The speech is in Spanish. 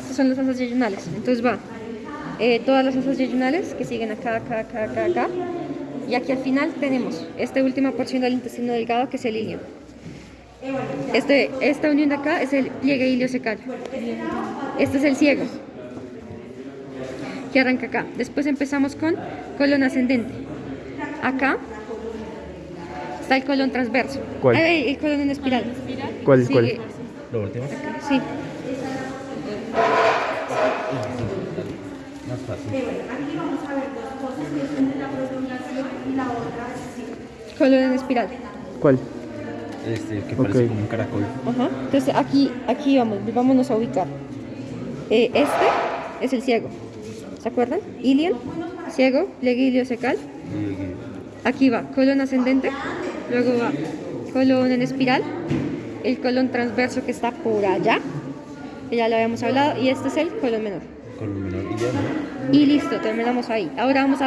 Estas son las asas yeyunales. Entonces va eh, todas las asas yeyunales que siguen acá, acá, acá, acá, acá. Y aquí al final tenemos esta última porción del intestino delgado que es el ilion. Este, esta unión de acá es el pliegue iliocecal. Este es el ciego que arranca acá. Después empezamos con colon ascendente. Acá está el colon transverso. ¿Cuál? Eh, el colon en espiral. ¿Cuál, Sí, cuál? ¿Lo último? Sí. Más fácil. Aquí vamos a ver dos cosas, que es una la prolongación y la otra sí. Colon en espiral. ¿Cuál? Este, que parece como un caracol. Ajá. Entonces aquí, aquí vamos, vámonos a ubicar. Eh, este es el ciego. ¿Se acuerdan? Ilion, ciego, pliegue iliocecal. Aquí va colon ascendente, luego va colon en espiral, el colon transverso que está por allá, que ya lo habíamos hablado, y este es el colon menor. Y ya, ¿no? Y listo, terminamos ahí. Ahora vamos a